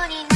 morning.